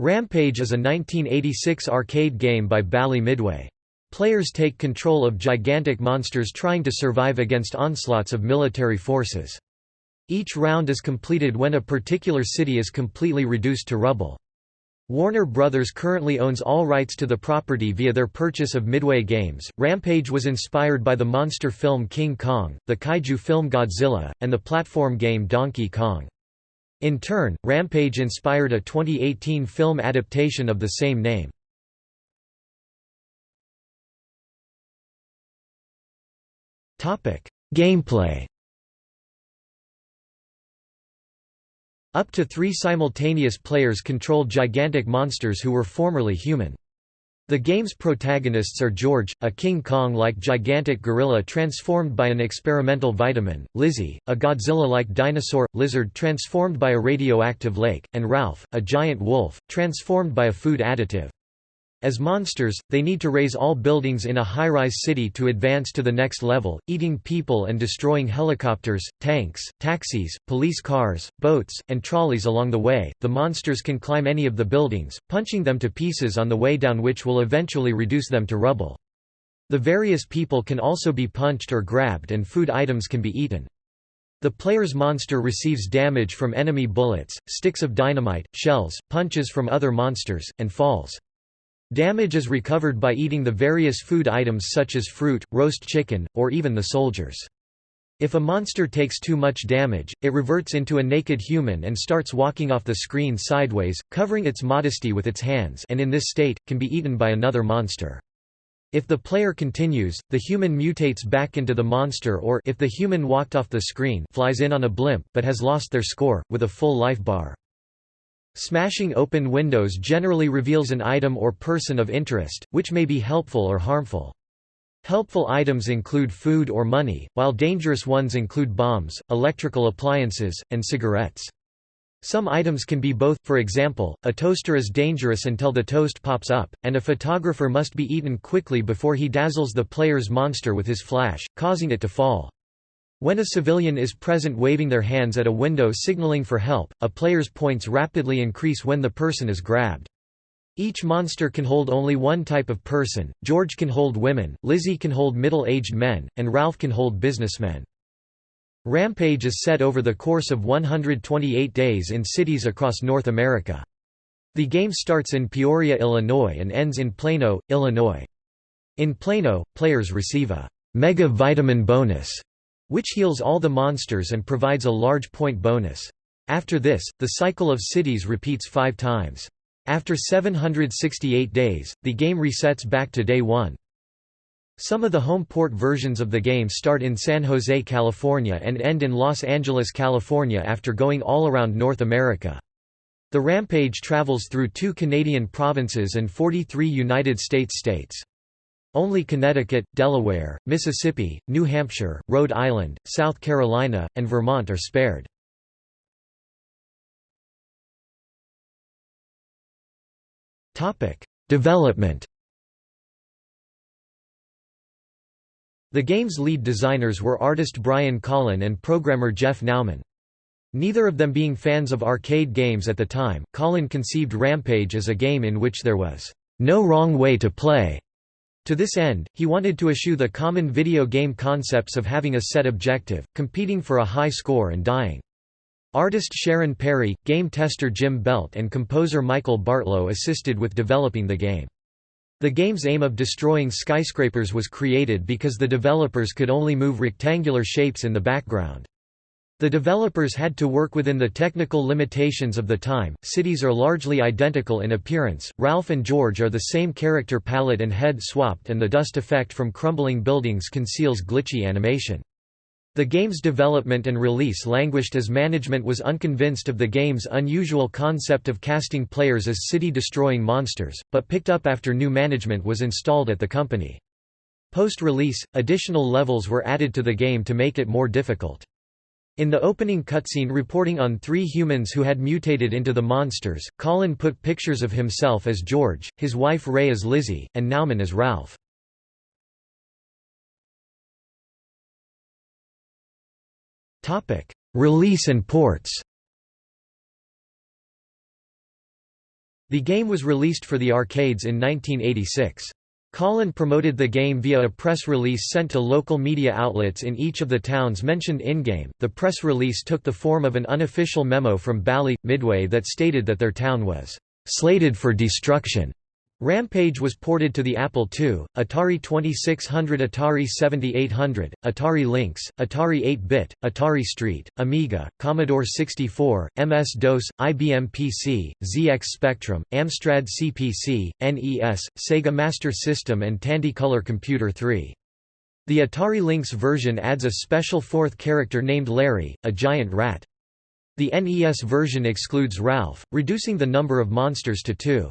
Rampage is a 1986 arcade game by Bally Midway. Players take control of gigantic monsters trying to survive against onslaughts of military forces. Each round is completed when a particular city is completely reduced to rubble. Warner Brothers currently owns all rights to the property via their purchase of Midway Games. Rampage was inspired by the monster film King Kong, the kaiju film Godzilla, and the platform game Donkey Kong. In turn, Rampage inspired a 2018 film adaptation of the same name. Gameplay Up to three simultaneous players control gigantic monsters who were formerly human. The game's protagonists are George, a King Kong-like gigantic gorilla transformed by an experimental vitamin, Lizzie, a Godzilla-like dinosaur, lizard transformed by a radioactive lake, and Ralph, a giant wolf, transformed by a food additive. As monsters, they need to raze all buildings in a high-rise city to advance to the next level, eating people and destroying helicopters, tanks, taxis, police cars, boats, and trolleys along the way. The monsters can climb any of the buildings, punching them to pieces on the way down which will eventually reduce them to rubble. The various people can also be punched or grabbed and food items can be eaten. The player's monster receives damage from enemy bullets, sticks of dynamite, shells, punches from other monsters, and falls. Damage is recovered by eating the various food items such as fruit, roast chicken, or even the soldiers. If a monster takes too much damage, it reverts into a naked human and starts walking off the screen sideways, covering its modesty with its hands and in this state, can be eaten by another monster. If the player continues, the human mutates back into the monster or if the human walked off the screen flies in on a blimp but has lost their score, with a full life bar. Smashing open windows generally reveals an item or person of interest, which may be helpful or harmful. Helpful items include food or money, while dangerous ones include bombs, electrical appliances, and cigarettes. Some items can be both, for example, a toaster is dangerous until the toast pops up, and a photographer must be eaten quickly before he dazzles the player's monster with his flash, causing it to fall. When a civilian is present waving their hands at a window signaling for help, a player's points rapidly increase when the person is grabbed. Each monster can hold only one type of person, George can hold women, Lizzie can hold middle-aged men, and Ralph can hold businessmen. Rampage is set over the course of 128 days in cities across North America. The game starts in Peoria, Illinois and ends in Plano, Illinois. In Plano, players receive a «mega vitamin bonus» which heals all the monsters and provides a large point bonus. After this, the cycle of cities repeats five times. After 768 days, the game resets back to day one. Some of the home port versions of the game start in San Jose, California and end in Los Angeles, California after going all around North America. The Rampage travels through two Canadian provinces and 43 United States states. Only Connecticut, Delaware, Mississippi, New Hampshire, Rhode Island, South Carolina, and Vermont are spared. Development The game's lead designers were artist Brian Colin and programmer Jeff Nauman. Neither of them being fans of arcade games at the time, Collin conceived Rampage as a game in which there was no wrong way to play. To this end, he wanted to eschew the common video game concepts of having a set objective, competing for a high score and dying. Artist Sharon Perry, game tester Jim Belt and composer Michael Bartlow assisted with developing the game. The game's aim of destroying skyscrapers was created because the developers could only move rectangular shapes in the background. The developers had to work within the technical limitations of the time. Cities are largely identical in appearance. Ralph and George are the same character palette and head swapped, and the dust effect from crumbling buildings conceals glitchy animation. The game's development and release languished as management was unconvinced of the game's unusual concept of casting players as city-destroying monsters, but picked up after new management was installed at the company. Post-release, additional levels were added to the game to make it more difficult. In the opening cutscene reporting on three humans who had mutated into the monsters, Colin put pictures of himself as George, his wife Ray as Lizzie, and Nauman as Ralph. Release and ports The game was released for the arcades in 1986. Colin promoted the game via a press release sent to local media outlets in each of the towns mentioned in-game. The press release took the form of an unofficial memo from Bally, Midway that stated that their town was slated for destruction. Rampage was ported to the Apple II, Atari 2600 Atari 7800, Atari Lynx, Atari 8-bit, Atari ST, Amiga, Commodore 64, MS-DOS, IBM PC, ZX Spectrum, Amstrad CPC, NES, Sega Master System and Tandy-Color Computer 3. The Atari Lynx version adds a special fourth character named Larry, a giant rat. The NES version excludes Ralph, reducing the number of monsters to two.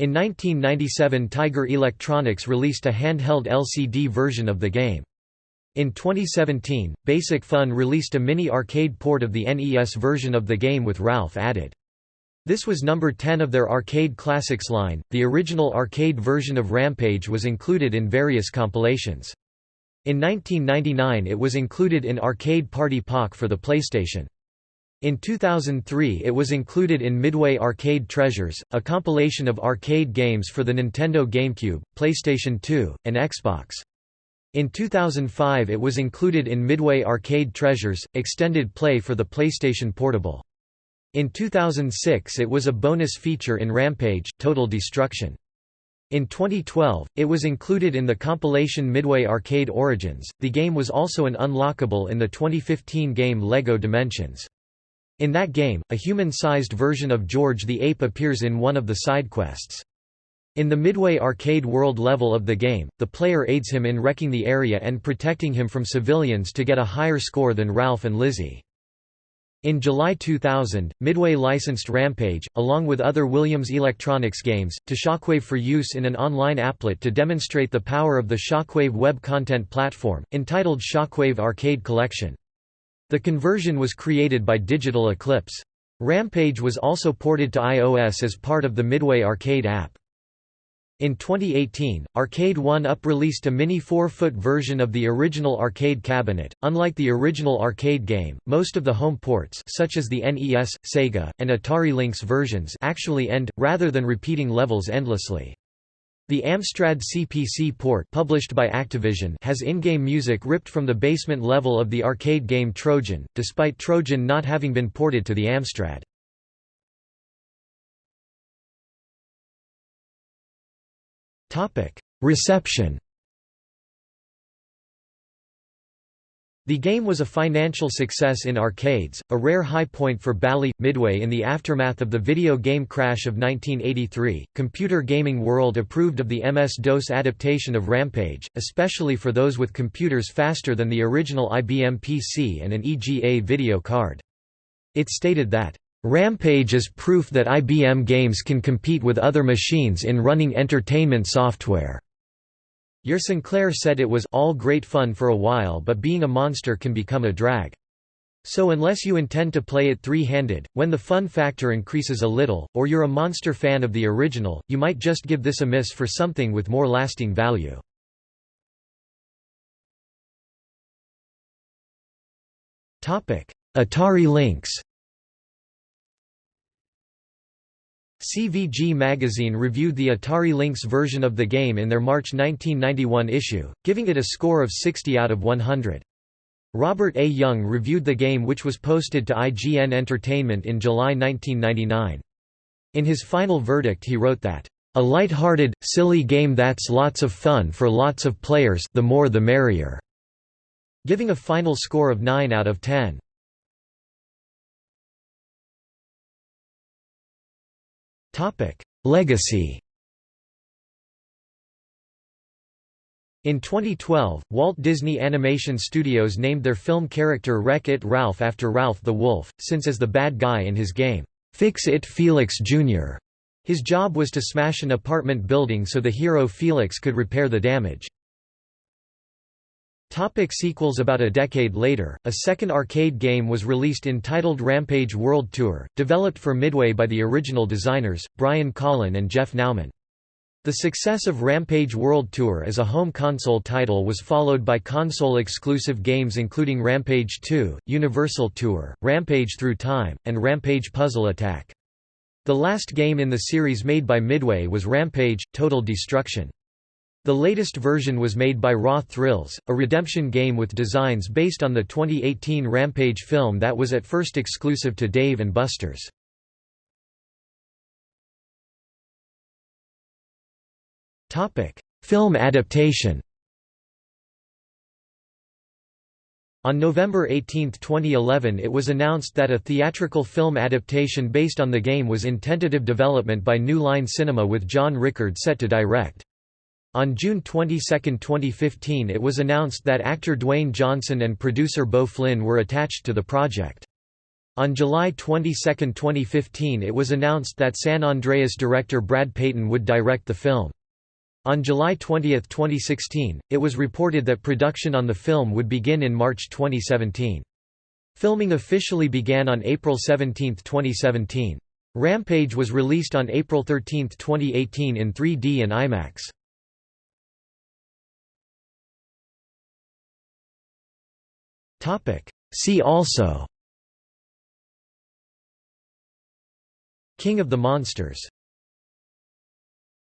In 1997 Tiger Electronics released a handheld LCD version of the game. In 2017, Basic Fun released a mini-arcade port of the NES version of the game with Ralph added. This was number 10 of their Arcade Classics line. The original arcade version of Rampage was included in various compilations. In 1999 it was included in Arcade Party Pack for the PlayStation. In 2003 it was included in Midway Arcade Treasures, a compilation of arcade games for the Nintendo GameCube, PlayStation 2, and Xbox. In 2005 it was included in Midway Arcade Treasures, extended play for the PlayStation Portable. In 2006 it was a bonus feature in Rampage, Total Destruction. In 2012, it was included in the compilation Midway Arcade Origins. The game was also an unlockable in the 2015 game LEGO Dimensions. In that game, a human-sized version of George the Ape appears in one of the side quests. In the Midway arcade world level of the game, the player aids him in wrecking the area and protecting him from civilians to get a higher score than Ralph and Lizzie. In July 2000, Midway licensed Rampage, along with other Williams Electronics games, to Shockwave for use in an online applet to demonstrate the power of the Shockwave web content platform, entitled Shockwave Arcade Collection. The conversion was created by Digital Eclipse. Rampage was also ported to iOS as part of the Midway Arcade app. In 2018, Arcade 1-Up released a mini 4-foot version of the original arcade cabinet. Unlike the original arcade game, most of the home ports such as the NES, Sega, and Atari Lynx versions actually end, rather than repeating levels endlessly. The Amstrad CPC port published by Activision has in-game music ripped from the basement level of the arcade game Trojan, despite Trojan not having been ported to the Amstrad. Reception The game was a financial success in arcades, a rare high point for Bally Midway in the aftermath of the video game crash of 1983. Computer Gaming World approved of the MS-DOS adaptation of Rampage, especially for those with computers faster than the original IBM PC and an EGA video card. It stated that Rampage is proof that IBM games can compete with other machines in running entertainment software. Your Sinclair said it was all great fun for a while but being a monster can become a drag. So unless you intend to play it three-handed, when the fun factor increases a little, or you're a monster fan of the original, you might just give this a miss for something with more lasting value. Atari Lynx CVG magazine reviewed the Atari Lynx version of the game in their March 1991 issue, giving it a score of 60 out of 100. Robert A. Young reviewed the game which was posted to IGN Entertainment in July 1999. In his final verdict he wrote that, "...a light-hearted, silly game that's lots of fun for lots of players the more the merrier", giving a final score of 9 out of 10. Legacy In 2012, Walt Disney Animation Studios named their film character Wreck-It Ralph after Ralph the Wolf, since as the bad guy in his game, Fix-It Felix Jr., his job was to smash an apartment building so the hero Felix could repair the damage. Topic sequels About a decade later, a second arcade game was released entitled Rampage World Tour, developed for Midway by the original designers, Brian Colin and Jeff Nauman. The success of Rampage World Tour as a home console title was followed by console-exclusive games including Rampage 2, Universal Tour, Rampage Through Time, and Rampage Puzzle Attack. The last game in the series made by Midway was Rampage – Total Destruction. The latest version was made by Raw Thrills, a redemption game with designs based on the 2018 Rampage film that was at first exclusive to Dave & Buster's. Film adaptation On November 18, 2011 it was announced that a theatrical film adaptation based on the game was in tentative development by New Line Cinema with John Rickard set to direct. On June 22, 2015 it was announced that actor Dwayne Johnson and producer Beau Flynn were attached to the project. On July 22, 2015 it was announced that San Andreas director Brad Peyton would direct the film. On July 20, 2016, it was reported that production on the film would begin in March 2017. Filming officially began on April 17, 2017. Rampage was released on April 13, 2018 in 3D and IMAX. See also. King of the Monsters